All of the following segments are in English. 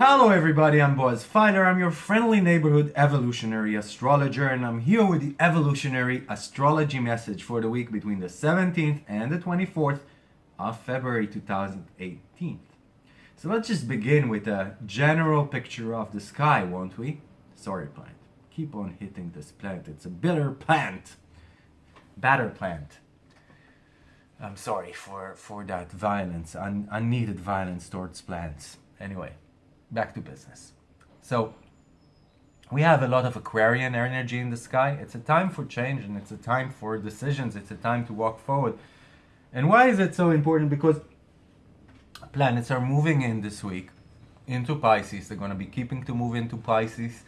Hello everybody, I'm Boaz Fyler. I'm your friendly neighborhood evolutionary astrologer and I'm here with the evolutionary astrology message for the week between the 17th and the 24th of February 2018. So let's just begin with a general picture of the sky, won't we? Sorry plant, keep on hitting this plant. It's a bitter plant. Batter plant. I'm sorry for, for that violence, un, unneeded violence towards plants. Anyway back to business. So we have a lot of Aquarian energy in the sky. It's a time for change and it's a time for decisions. It's a time to walk forward. And why is it so important? Because planets are moving in this week into Pisces. They're going to be keeping to move into Pisces.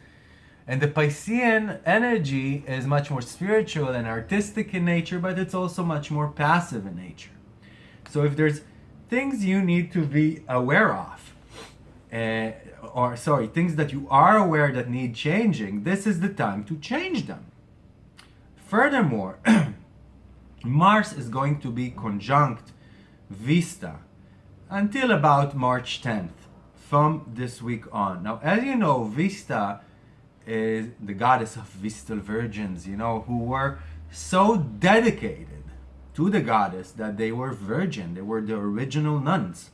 And the Piscean energy is much more spiritual and artistic in nature, but it's also much more passive in nature. So if there's things you need to be aware of, uh, or sorry, things that you are aware that need changing, this is the time to change them. Furthermore, Mars is going to be conjunct Vesta until about March 10th from this week on. Now, as you know, Vesta is the goddess of Vestal virgins, you know, who were so dedicated to the goddess that they were virgin. They were the original nuns.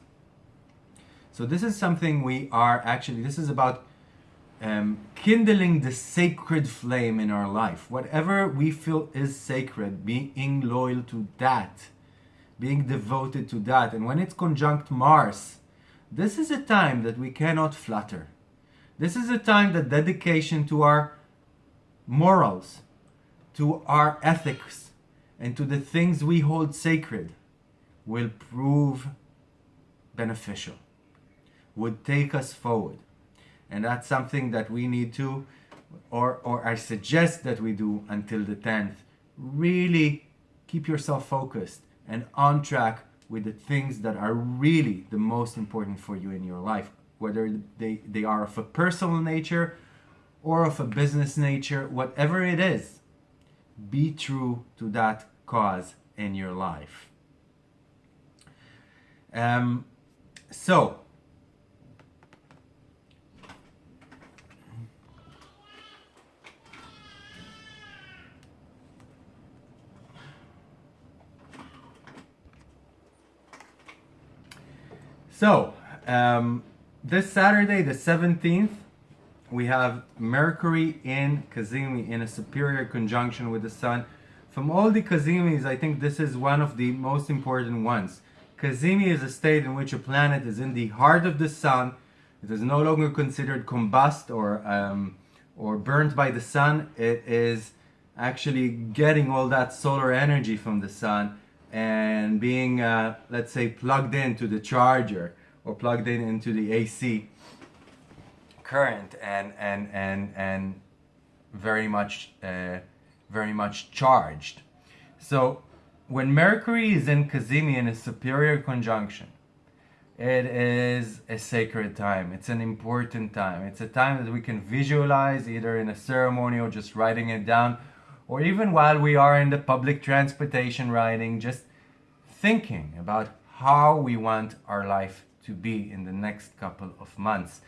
So this is something we are actually, this is about um, kindling the sacred flame in our life. Whatever we feel is sacred, being loyal to that, being devoted to that. And when it's conjunct Mars, this is a time that we cannot flutter. This is a time that dedication to our morals, to our ethics, and to the things we hold sacred will prove beneficial would take us forward. And that's something that we need to, or, or I suggest that we do until the 10th. Really keep yourself focused and on track with the things that are really the most important for you in your life, whether they, they are of a personal nature or of a business nature, whatever it is, be true to that cause in your life. Um, so, So, um, this Saturday, the 17th, we have Mercury in Cazimi in a superior conjunction with the Sun. From all the Cazimis, I think this is one of the most important ones. Cazimi is a state in which a planet is in the heart of the Sun. It is no longer considered combust or, um, or burnt by the Sun. It is actually getting all that solar energy from the Sun and being, uh, let's say, plugged into the charger or plugged in into the AC current and and and and very much uh, very much charged. So when Mercury is in Cazimi in a superior conjunction, it is a sacred time. It's an important time. It's a time that we can visualize either in a ceremony or just writing it down or even while we are in the public transportation riding, just thinking about how we want our life to be in the next couple of months.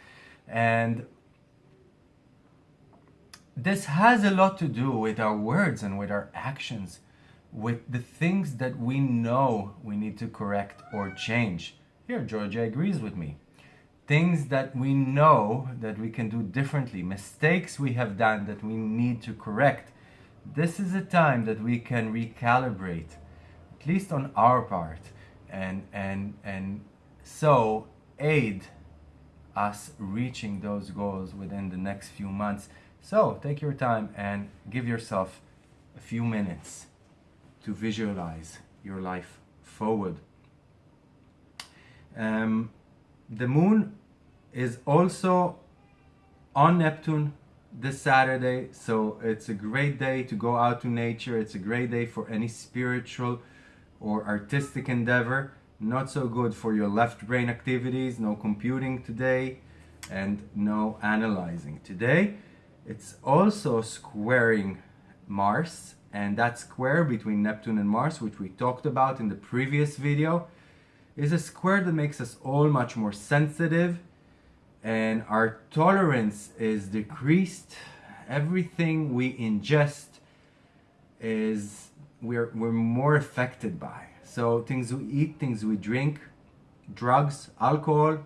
And this has a lot to do with our words and with our actions, with the things that we know we need to correct or change. Here, Georgia agrees with me. Things that we know that we can do differently, mistakes we have done that we need to correct this is a time that we can recalibrate, at least on our part, and, and, and so aid us reaching those goals within the next few months. So take your time and give yourself a few minutes to visualize your life forward. Um, the moon is also on Neptune this Saturday. So it's a great day to go out to nature. It's a great day for any spiritual or artistic endeavor. not so good for your left brain activities, no computing today, and no analyzing today. It's also squaring Mars, and that square between Neptune and Mars, which we talked about in the previous video, is a square that makes us all much more sensitive and our tolerance is decreased. Everything we ingest is we're, we're more affected by. So things we eat, things we drink, drugs, alcohol,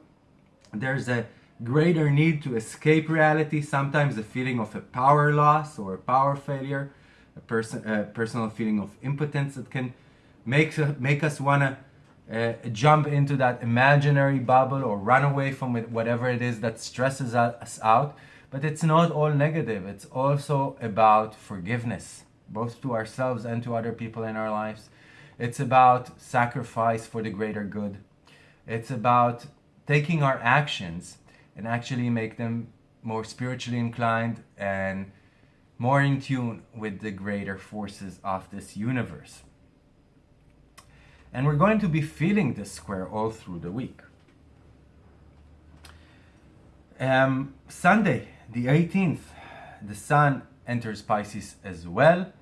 there's a greater need to escape reality, sometimes a feeling of a power loss or a power failure, a, person, a personal feeling of impotence that can make, make us want to uh, jump into that imaginary bubble or run away from it, whatever it is that stresses us out. But it's not all negative. It's also about forgiveness, both to ourselves and to other people in our lives. It's about sacrifice for the greater good. It's about taking our actions and actually make them more spiritually inclined and more in tune with the greater forces of this universe. And we're going to be feeling this square all through the week. Um, Sunday, the 18th, the Sun enters Pisces as well.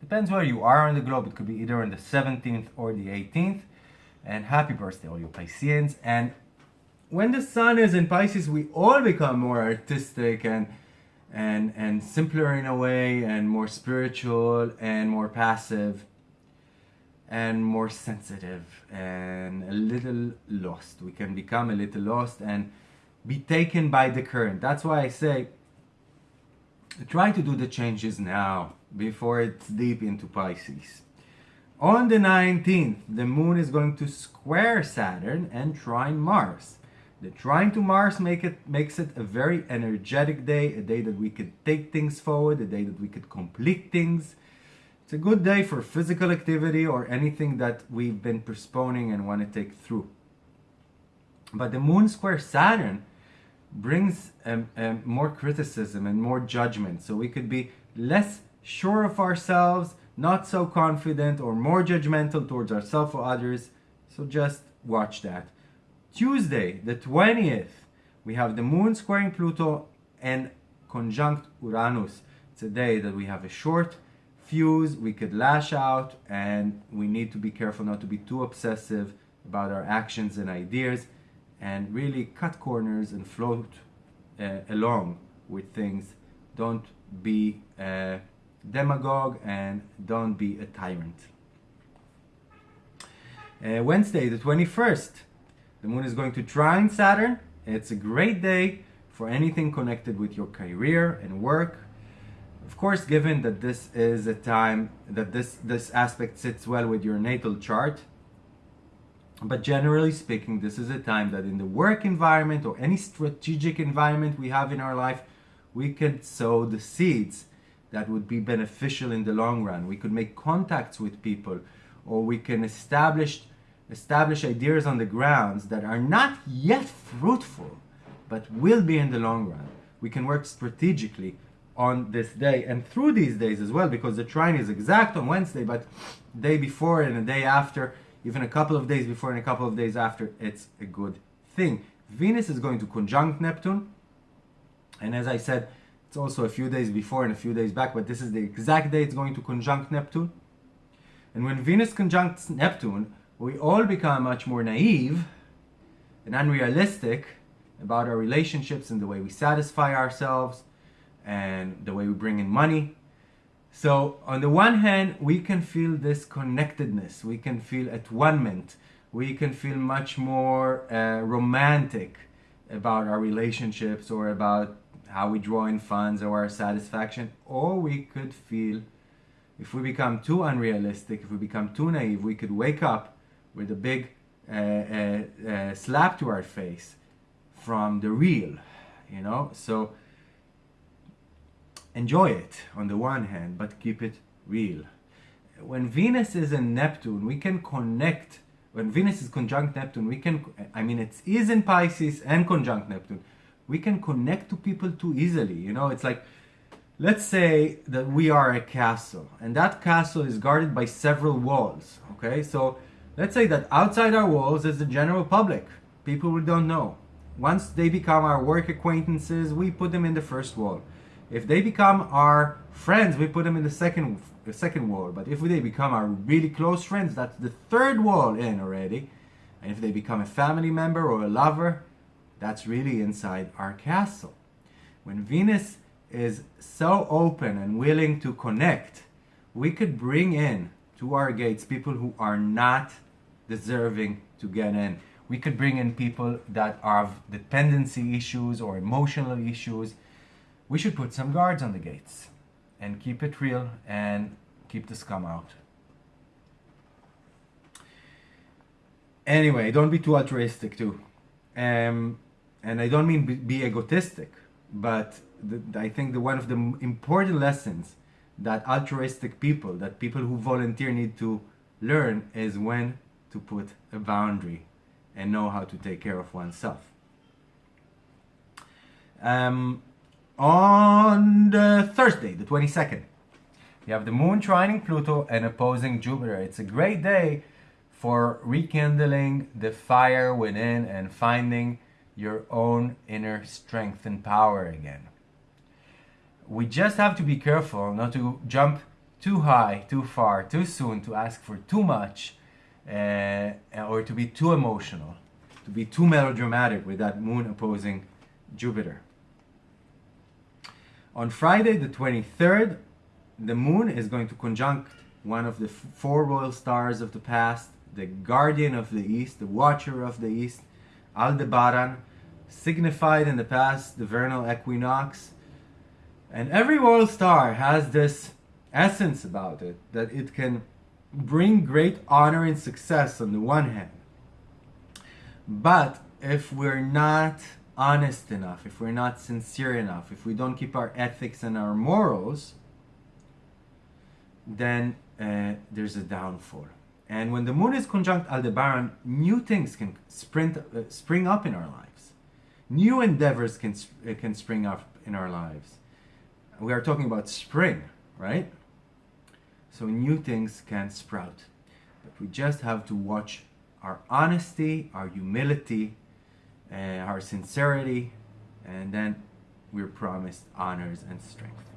Depends where you are on the globe. It could be either on the 17th or the 18th. And happy birthday, all you Pisceans. And when the Sun is in Pisces, we all become more artistic and and and simpler in a way, and more spiritual and more passive and more sensitive and a little lost. We can become a little lost and be taken by the current. That's why I say try to do the changes now before it's deep into Pisces. On the 19th, the moon is going to square Saturn and trine Mars. The trine to Mars make it, makes it a very energetic day, a day that we could take things forward, a day that we could complete things, it's a good day for physical activity or anything that we've been postponing and want to take through. But the moon square Saturn brings um, um, more criticism and more judgment. So we could be less sure of ourselves, not so confident, or more judgmental towards ourselves or others. So just watch that. Tuesday, the 20th, we have the moon squaring Pluto and conjunct Uranus. It's a day that we have a short fuse, we could lash out, and we need to be careful not to be too obsessive about our actions and ideas, and really cut corners and float uh, along with things. Don't be a demagogue and don't be a tyrant. Uh, Wednesday, the 21st, the moon is going to trine Saturn. It's a great day for anything connected with your career and work of course, given that this is a time that this, this aspect sits well with your natal chart, but generally speaking, this is a time that in the work environment or any strategic environment we have in our life, we can sow the seeds that would be beneficial in the long run. We could make contacts with people or we can establish establish ideas on the grounds that are not yet fruitful but will be in the long run. We can work strategically on this day and through these days as well because the trine is exact on Wednesday but day before and a day after even a couple of days before and a couple of days after it's a good thing. Venus is going to conjunct Neptune and as I said it's also a few days before and a few days back but this is the exact day it's going to conjunct Neptune. And when Venus conjuncts Neptune we all become much more naive and unrealistic about our relationships and the way we satisfy ourselves and the way we bring in money. So on the one hand, we can feel this connectedness, we can feel at one we can feel much more uh, romantic about our relationships or about how we draw in funds or our satisfaction, or we could feel, if we become too unrealistic, if we become too naive, we could wake up with a big uh, uh, uh slap to our face from the real, you know? So enjoy it on the one hand, but keep it real. When Venus is in Neptune, we can connect. When Venus is conjunct Neptune, we can, I mean, it is in Pisces and conjunct Neptune. We can connect to people too easily. You know, it's like, let's say that we are a castle and that castle is guarded by several walls. Okay, so Let's say that outside our walls is the general public, people we don't know. Once they become our work acquaintances, we put them in the first wall. If they become our friends, we put them in the second the second wall. But if they become our really close friends, that's the third wall in already. And if they become a family member or a lover, that's really inside our castle. When Venus is so open and willing to connect, we could bring in to our gates people who are not deserving to get in. We could bring in people that have dependency issues or emotional issues. We should put some guards on the gates and keep it real and keep the scum out. Anyway, don't be too altruistic too. Um, and I don't mean be, be egotistic, but the, I think the one of the important lessons that altruistic people, that people who volunteer need to learn is when to put a boundary and know how to take care of oneself. Um, on the Thursday, the 22nd, you have the moon trining Pluto and opposing Jupiter. It's a great day for rekindling the fire within and finding your own inner strength and power again. We just have to be careful not to jump too high, too far, too soon, to ask for too much, uh, or to be too emotional, to be too melodramatic with that moon opposing Jupiter. On Friday, the 23rd, the moon is going to conjunct one of the four royal stars of the past, the guardian of the east, the watcher of the east, Aldebaran, signified in the past the vernal equinox. And every royal star has this essence about it that it can bring great honor and success on the one hand. But if we're not honest enough, if we're not sincere enough, if we don't keep our ethics and our morals, then uh, there's a downfall. And when the moon is conjunct Aldebaran, new things can sprint, uh, spring up in our lives. New endeavors can, uh, can spring up in our lives. We are talking about spring, right? So new things can sprout. But we just have to watch our honesty, our humility, uh, our sincerity, and then we're promised honors and strength.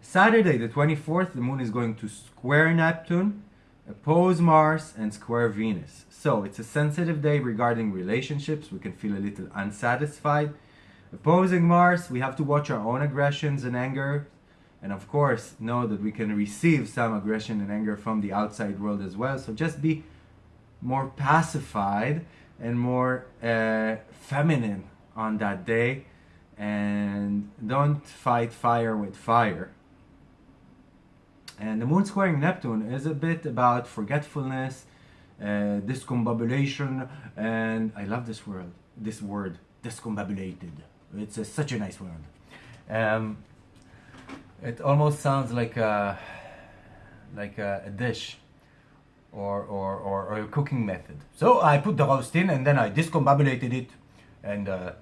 Saturday, the 24th, the moon is going to square Neptune, oppose Mars, and square Venus. So it's a sensitive day regarding relationships. We can feel a little unsatisfied. Opposing Mars, we have to watch our own aggressions and anger. And of course, know that we can receive some aggression and anger from the outside world as well. So just be more pacified and more uh, feminine on that day and don't fight fire with fire. And the moon squaring Neptune is a bit about forgetfulness, uh, discombobulation, and I love this word, this word, discombobulated. It's a, such a nice word. Um, it almost sounds like a, like a, a dish or, or, or, or, a cooking method. So I put the roast in and then I discombobulated it and uh,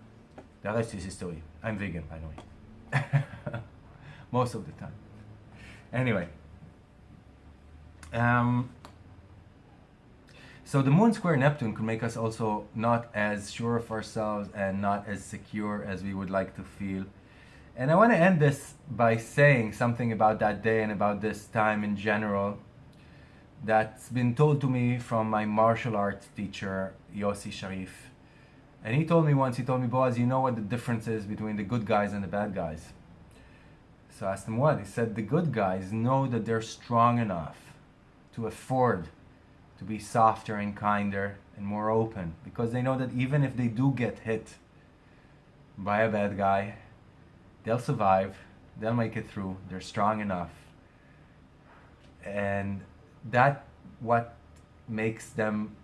the rest is history. I'm vegan, by the way. Most of the time. Anyway. Um, so the moon square Neptune could make us also not as sure of ourselves and not as secure as we would like to feel. And I want to end this by saying something about that day and about this time in general that's been told to me from my martial arts teacher, Yossi Sharif. And he told me once, he told me, Boaz, you know what the difference is between the good guys and the bad guys? So I asked him what? He said, the good guys know that they're strong enough to afford to be softer and kinder and more open because they know that even if they do get hit by a bad guy, they'll survive, they'll make it through, they're strong enough. And that what makes them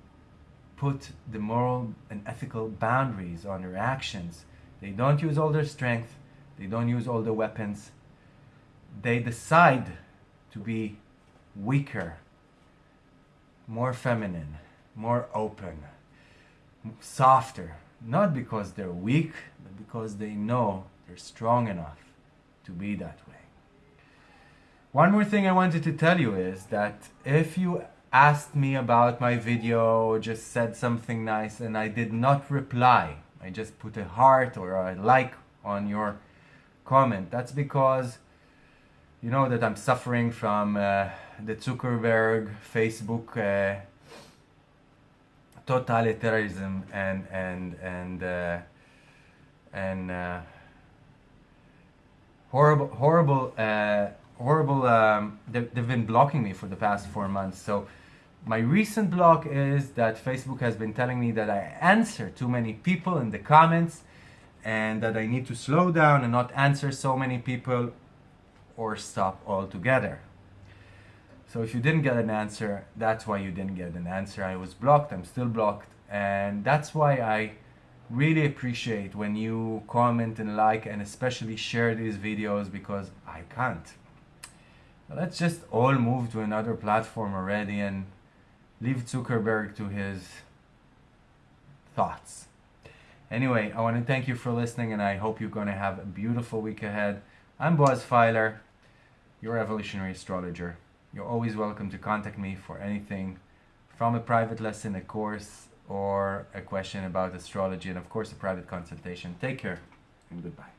put the moral and ethical boundaries on their actions. They don't use all their strength, they don't use all their weapons. They decide to be weaker, more feminine, more open, softer. Not because they're weak, but because they know they're strong enough to be that. One more thing I wanted to tell you is that if you asked me about my video, just said something nice, and I did not reply. I just put a heart or a like on your comment. That's because you know that I'm suffering from uh, the Zuckerberg Facebook uh, totalitarianism and and and uh, and uh, horrible horrible uh, horrible um, they've, they've been blocking me for the past four months so my recent block is that Facebook has been telling me that I answer too many people in the comments and that I need to slow down and not answer so many people or stop altogether. So if you didn't get an answer, that's why you didn't get an answer. I was blocked, I'm still blocked, and that's why I really appreciate when you comment and like and especially share these videos because I can't. Let's just all move to another platform already and leave Zuckerberg to his thoughts. Anyway, I want to thank you for listening and I hope you're going to have a beautiful week ahead. I'm Boaz Fyler, your evolutionary astrologer. You're always welcome to contact me for anything from a private lesson, a course, or a question about astrology, and of course, a private consultation. Take care and goodbye.